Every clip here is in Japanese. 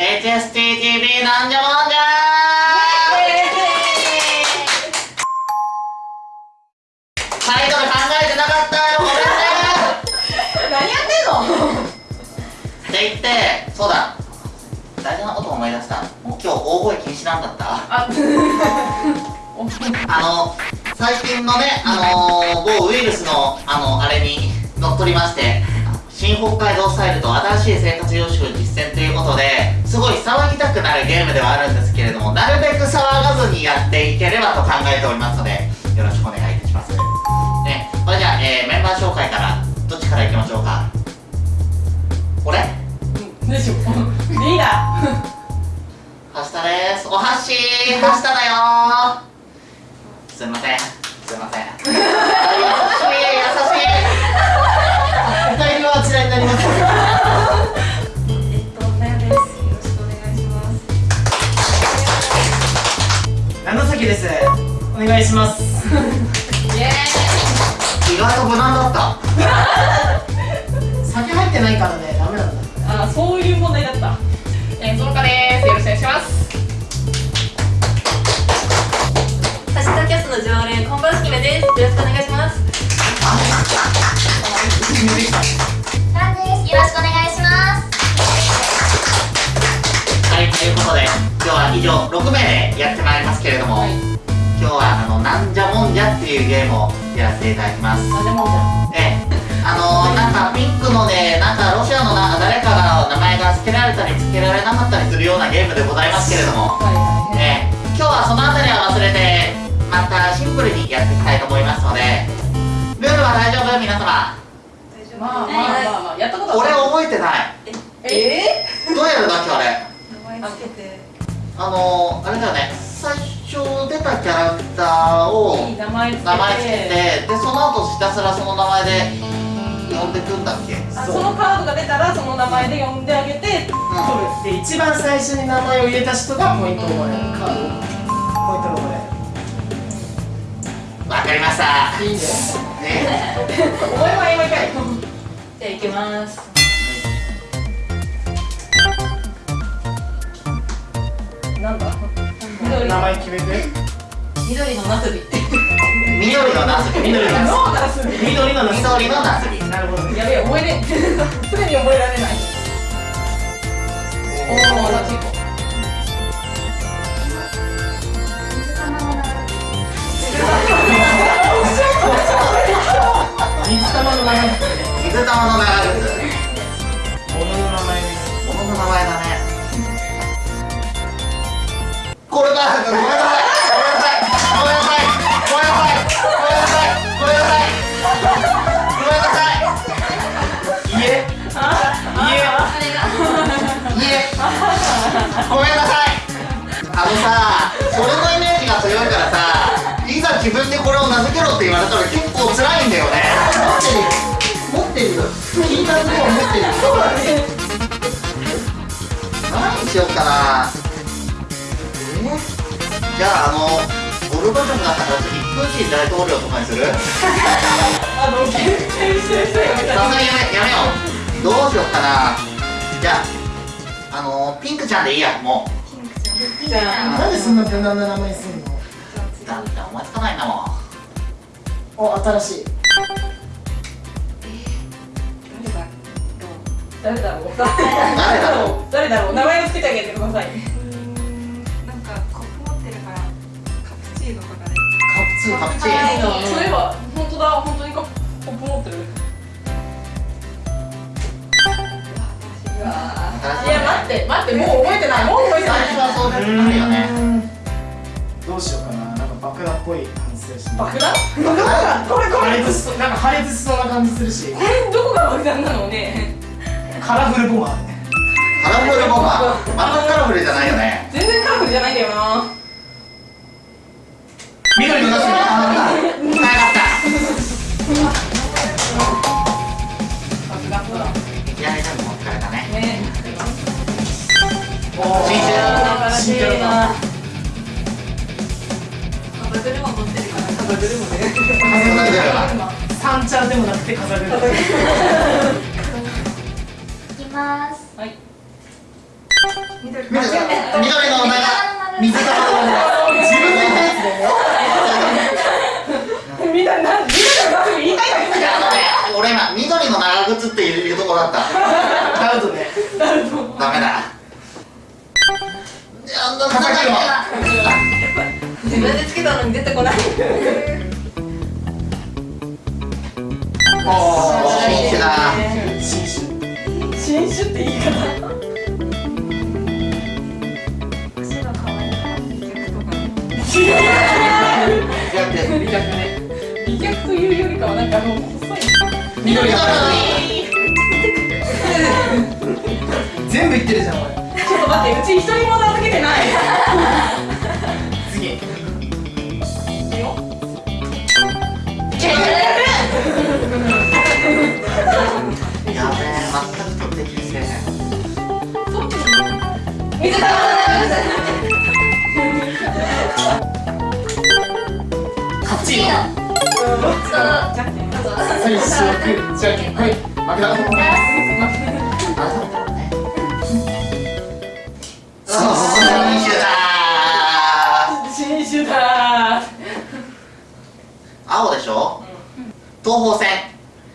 HSTTV なんじゃもんじゃタイトル考えてなかったよごめんね。何やってんの？って言ってそうだ。大事なこと思い出した。もう今日大声禁止なんだった。あ。あの最近のねあの某ウイルスのあのあれに乗っ取りまして新北海道スタイルと新しい生活様式を実践ということですごい騒ぎたくなるゲームではあるんですけれどもなるべく騒がずにやっていければと考えておりますのでよろしくお願いいたします。ねそれじゃあ、えー、メンバー紹介からどっちからいきましょうか？俺？でしょリーダはしたです。おはしはしただよすいません。すいませんです。お願いします。ーイエ意外と無難だった 酒入ってないからね、ダメなんだ。あそういう問題だったえー、そのかですよろしくお願いしますハッシュタグキャストの常連、こんばんしきめです。よろしくお願いします。今日は以上6名でやってまいりますけれども、今日はあの、なんじゃもんじゃっていうゲームをやらせていただきます。なんでもんじゃ。ええ、あのー、なんかピンクのね、なんかロシアのなんか誰かが名前が付けられたり付けられなかったりするようなゲームでございますけれども、はいはいええ、今日はそのあたりは忘れて、またシンプルにやっていきたいと思いますので、ルールは大丈夫？皆様。大丈夫まあまあまあまあ。やったこと俺は覚えてない。え？どうやるんだっけあれ？名前つけて。あのー、あれだよね最初出たキャラクターをいい名前つけてでその後ひたすらその名前で呼んでくんだっけ？あそのカードが出たらその名前で呼んであげて取るで、一番最初に名前を入れた人がポイントをもらえる。カードを。ポイントがもらわかりましたえる。いいね。ね お前は今かいじゃあ、行きます。なんだ？名前決めて。緑のナスビ。緑のナスビ緑のナスノーダス緑のナス。緑のナスビなるほどね。やべえ覚えれんすでに覚えられないおお同じ子水玉の名前。水玉の長靴ごめんなさい。あのさそれのイメージが強い。からさい。ざ自分でこれを名付けろって言われたら結構辛いんだよね。持ってるよ。聞いたズボン持ってる。よ。何にしようかな。じゃああのゴルバチョフがったら次プーチン大統領とかにする？あの限定してる人やめたさすがにやめやめよう。どうしようかな。じゃああのピンクちゃんでいいやもう。じゃあなんでそんな無難な名前すんの？だって思いつかないんだもん。お、新しい。誰だろう。誰だろう？誰だろう？名前をつけてあげてくださいカプチーノそういえば本当だ。本当にコップ持ってる。いや待って待ってもう覚えてない。もう覚えてない。最初はそうなるよね。どうしようかな。なんか爆弾っぽい感じす。るし。爆弾これこれなんか破裂しそうな感じするし。これどこが爆弾なのね。カラフルボマーね。カラフルボマー。全くカラフルじゃないよね。全然カラフルじゃないんだよな緑のナスビ。あーなかった爆弾だい。やい。やもう疲れたねねおなから。カバグルもね風が出れば三茶でもなくて飾る。い。きます。はい。緑のなんか水玉の自分の言ったやつだよみんななみんなのラフ言いたいだけいやあのね俺今緑の長靴っていうところだったなるとねダメだいやななんだ今自分でつけたのに出てこないあ新種だ新種新種って言い方。足が可愛いから美脚ね美脚というよりかはなんかあの細い緑が全部言ってるじゃんお前ちょっと待ってうち一人も名付けてない。次。いいよ。やべえ全く取ってきてない水玉カプチーはい負けた青でしょ？東方線。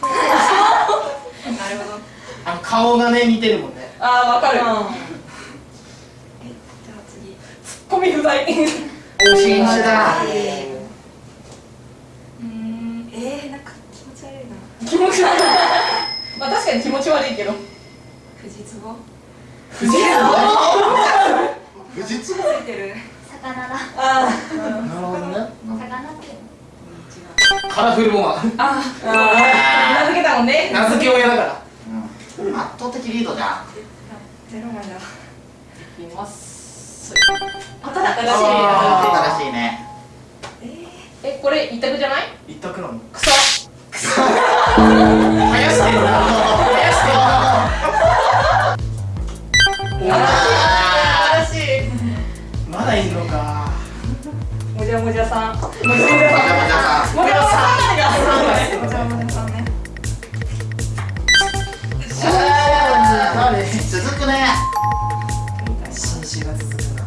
なるほどあの顔がね似てるもんね。あーわかる。えじゃあ次。ツッコミ不在。新種だ。うーんえー、なんか気持ち悪いな。気持ち悪い。まあ確かに気持ち悪いけど。富士壺？富士富士通ついてる。魚だ。あなるほどね。魚ってカラフルボマン。ああ名付けたもんね。名付け親だから。うん。圧倒的リードじゃん。ゼロ枚だいます。新しい新しいね。えこれ一択じゃない？一択なの。草生やしてるな。生やしてる。あ新しい。なまだいんのか。もじゃもじゃさん。もじゃもじゃ続くね。新種が続くな。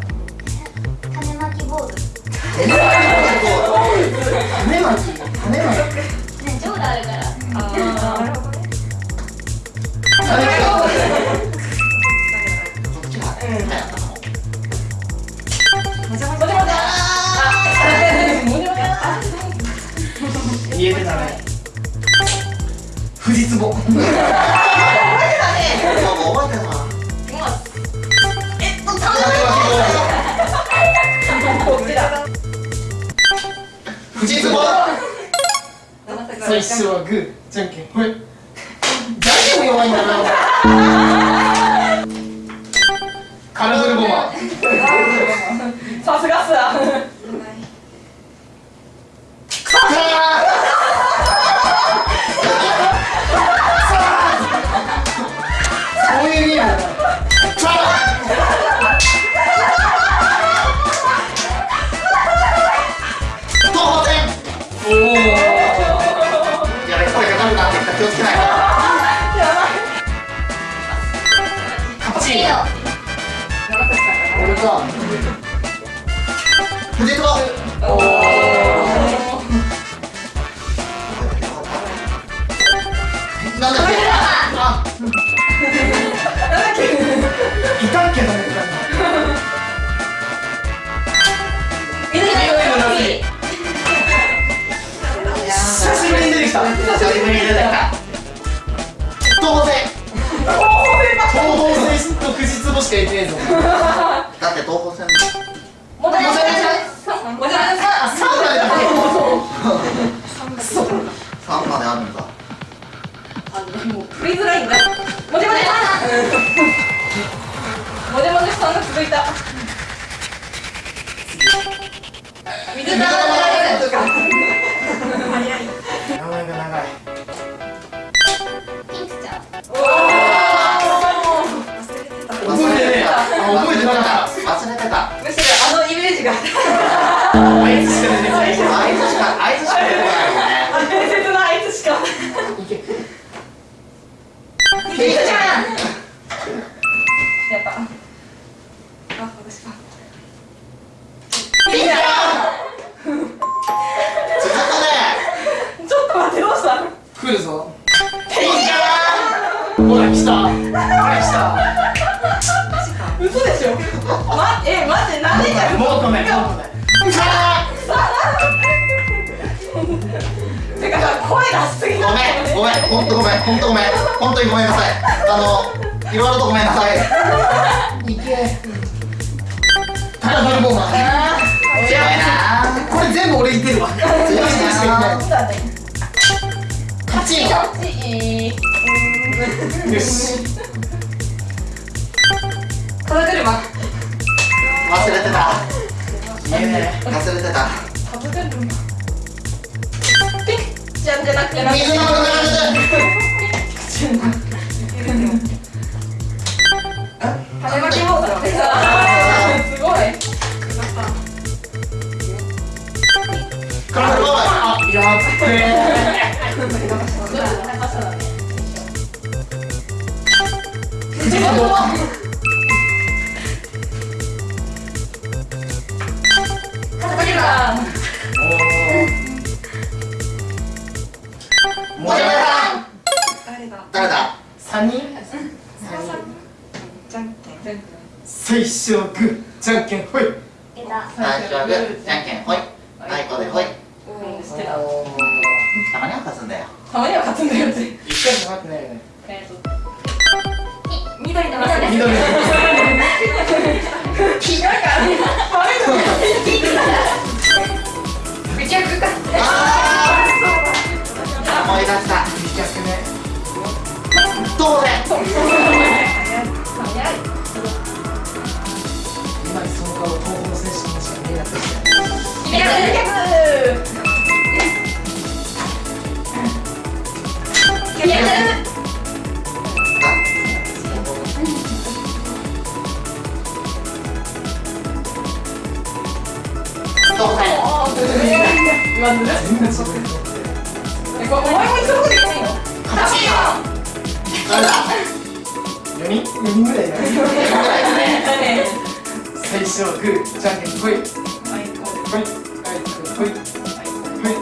種まき坊主種まき。種まき最初はグーじゃんけんほい。じゃんけんも弱いんだな。カラフルボマン。さすがっすわなんだっけあいたっけな久しぶりに出てきた久しぶりに出てきた東方線東方戦と富士壺しか言ってねえぞだって東方線もじゃもじゃさんもじゃもじゃさんサウナでだっ3まであるんだ。あのもうフリーズラインだ。もじゃもじゃさん。もじゃもじゃさんが続いた。水玉け名前が長いピンクちゃん忘れてた。覚えて覚えてなかっ忘来るぞ。ほら来た。ほら来た。嘘でしょ？まえ待ってなんでもうごめんもうごめ。んてかさ声出しすぎごめんごめんほんとごめんほんとごめん。ほんとにごめんなさい。あのいろいろとごめんなさい。い。けタラフルボーマー。強いな。これ全部俺いけるわ。強いなそうだね勝ちよこっち。よし。風車。忘れてた。いいね忘れてた。風車。ピクちゃんじゃなくて水の中種まきモードあ誰だ？三人？じゃんけん最初はグーじゃんけんほい最初はグーじゃんけんほいはいこでほいたたまには勝つんだよたまには勝つんだよって一回も勝ってないよねえっと緑の緑緑気のめちゃくちゃあー思い出した逆ね当然早い今その顔東北の選手にしか見えなくていけるいけい今ずるい。全然そこでえこれお前も一緒のこと言っていいの勝ちよ誰だ4人4人ぐらいだねぐらいだねだね最初はグーじゃんけんほいほいはいいほいほいはいはい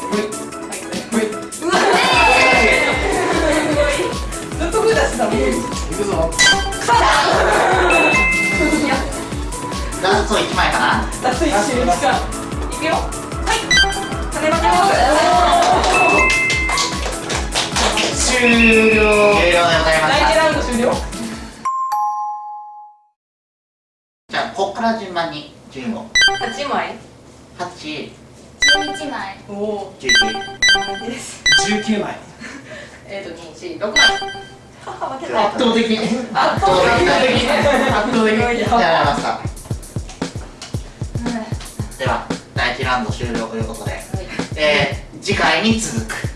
ほいほいうわずっとグー出してたもん。いくぞラスト1枚かなラスト一周しかいくよはい種ま終了終了でございました第一ラウンド終了じゃあこっから順番に順位を8枚8 11枚おお11です。19枚えっと2 4 6枚圧倒的。圧圧倒的。圧倒的。やられましたラウンド終了ということで、えー、次回に続く